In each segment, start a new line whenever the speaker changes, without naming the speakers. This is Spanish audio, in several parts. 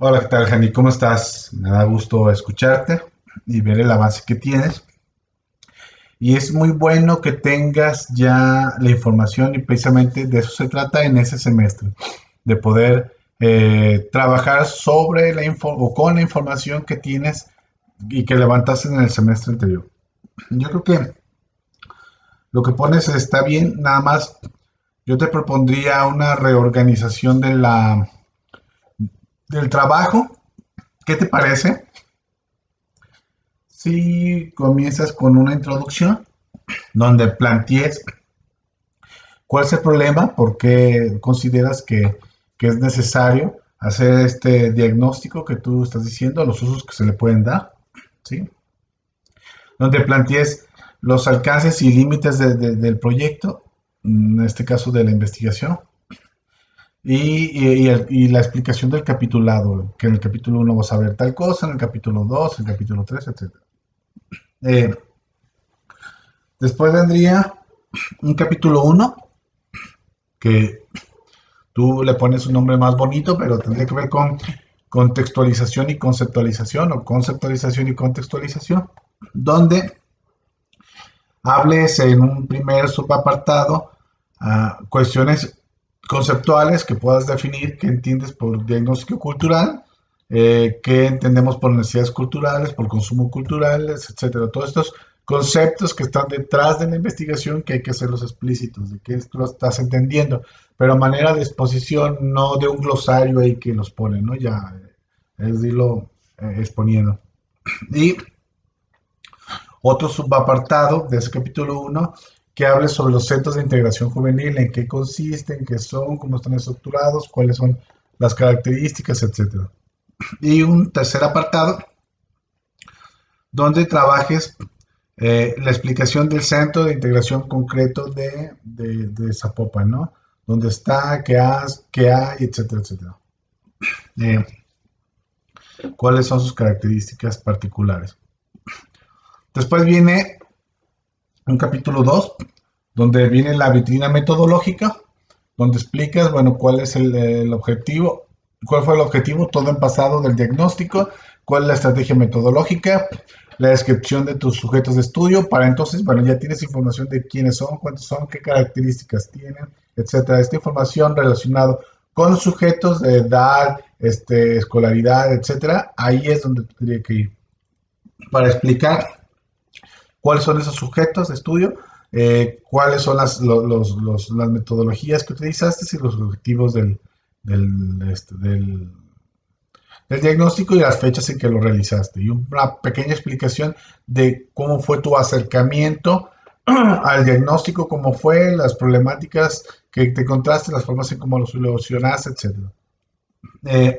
Hola, ¿qué tal, Jani? ¿Cómo estás? Me da gusto escucharte y ver el avance que tienes. Y es muy bueno que tengas ya la información y precisamente de eso se trata en ese semestre, de poder eh, trabajar sobre la info o con la información que tienes y que levantaste en el semestre anterior. Yo creo que lo que pones está bien, nada más yo te propondría una reorganización de la, del trabajo. ¿Qué te parece? Si comienzas con una introducción donde plantees cuál es el problema, por qué consideras que, es necesario hacer este diagnóstico que tú estás diciendo, los usos que se le pueden dar, ¿sí? Donde plantees los alcances y límites del proyecto en este caso de la investigación, y, la explicación del capitulado, que en el capítulo 1 vas a ver tal cosa, en el capítulo 2, en el capítulo 3, etc. Eh, después vendría un capítulo 1, que tú le pones un nombre más bonito, pero tendría que ver con contextualización y conceptualización, o conceptualización y contextualización, donde hables en un primer subapartado a cuestiones conceptuales que puedas definir, qué entiendes por diagnóstico cultural, eh, qué entendemos por necesidades culturales, por consumo cultural, etcétera. Todos estos conceptos que están detrás de la investigación que hay que hacerlos explícitos, de que esto lo estás entendiendo, pero a manera de exposición, no de un glosario ahí que los pone, ¿no? Ya es decirlo eh, exponiendo. Y otro subapartado de ese capítulo 1 que hable sobre los centros de integración juvenil, en qué consisten, qué son, cómo están estructurados, cuáles son las características, etc. Y un tercer apartado donde trabajes eh, la explicación del centro de integración concreto de, de, Zapopan, ¿no? Dónde está, qué, has, qué hay, etcétera, etcétera. Eh, cuáles son sus características particulares. Después viene un capítulo 2, donde viene la vitrina metodológica, donde explicas, bueno, cuál es el, objetivo, cuál fue el objetivo, todo en pasado del diagnóstico, cuál es la estrategia metodológica, la descripción de tus sujetos de estudio, para entonces, bueno, ya tienes información de quiénes son, cuántos son, qué características tienen, etcétera. Esta información relacionada con sujetos de edad, este, escolaridad, etcétera, ahí es donde tendría que ir para explicar cuáles son esos sujetos de estudio, eh, cuáles son las, las metodologías que utilizaste y los objetivos del, este, del, del, diagnóstico y las fechas en que lo realizaste. Y una pequeña explicación de cómo fue tu acercamiento al diagnóstico, cómo fue, las problemáticas que te encontraste, las formas en cómo lo solucionaste, etc. Eh,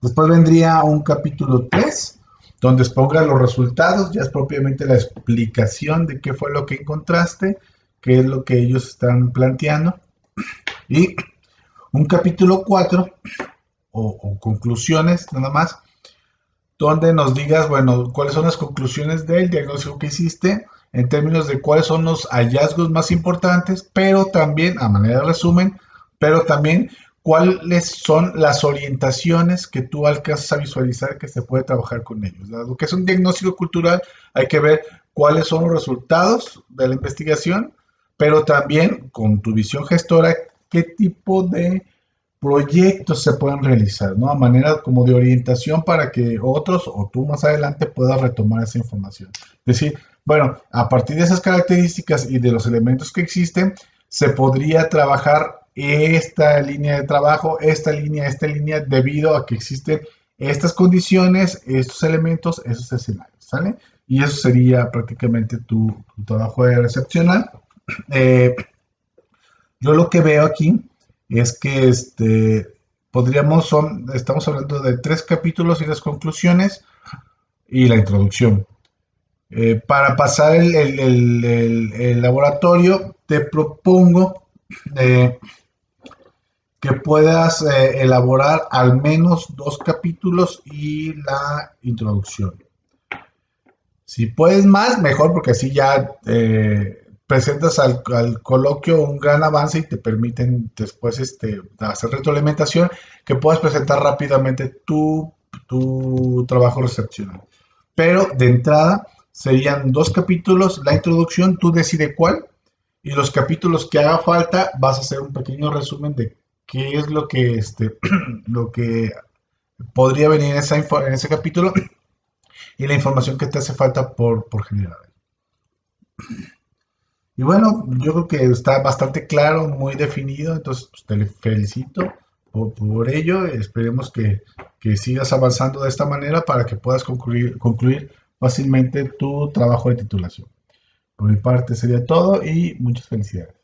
después vendría un capítulo 3 donde exponga los resultados, ya es propiamente la explicación de qué fue lo que encontraste, qué es lo que ellos están planteando. Y un capítulo 4, o, conclusiones nada más, donde nos digas, bueno, cuáles son las conclusiones del diagnóstico que hiciste en términos de cuáles son los hallazgos más importantes, pero también, a manera de resumen, pero también cuáles son las orientaciones que tú alcanzas a visualizar que se puede trabajar con ellos. Lo que es un diagnóstico cultural, hay que ver cuáles son los resultados de la investigación, pero también con tu visión gestora, qué tipo de proyectos se pueden realizar, ¿no? A manera como de orientación para que otros o tú más adelante puedas retomar esa información. Es decir, bueno, a partir de esas características y de los elementos que existen, se podría trabajar esta línea de trabajo, esta línea, esta línea, debido a que existen estas condiciones, estos elementos, esos escenarios, ¿sale? Y eso sería prácticamente tu, trabajo de recepcional. Eh, yo lo que veo aquí es que este, podríamos, son, estamos hablando de tres capítulos y las conclusiones y la introducción. Eh, para pasar el, el, laboratorio, te propongo eh, que puedas eh, elaborar al menos dos capítulos y la introducción. Si puedes más, mejor, porque así ya eh, presentas al, coloquio un gran avance y te permiten después este, hacer retroalimentación que puedas presentar rápidamente tu, tu trabajo recepcional. Pero de entrada serían dos capítulos, la introducción, tú decides cuál, y los capítulos que haga falta vas a hacer un pequeño resumen de qué es lo que, este, lo que podría venir en, ese capítulo y la información que te hace falta por, por generar. Y bueno, yo creo que está bastante claro, muy definido, entonces pues, te felicito por, ello. Esperemos que, que, sigas avanzando de esta manera para que puedas concluir, concluir fácilmente tu trabajo de titulación. Por mi parte sería todo y muchas felicidades.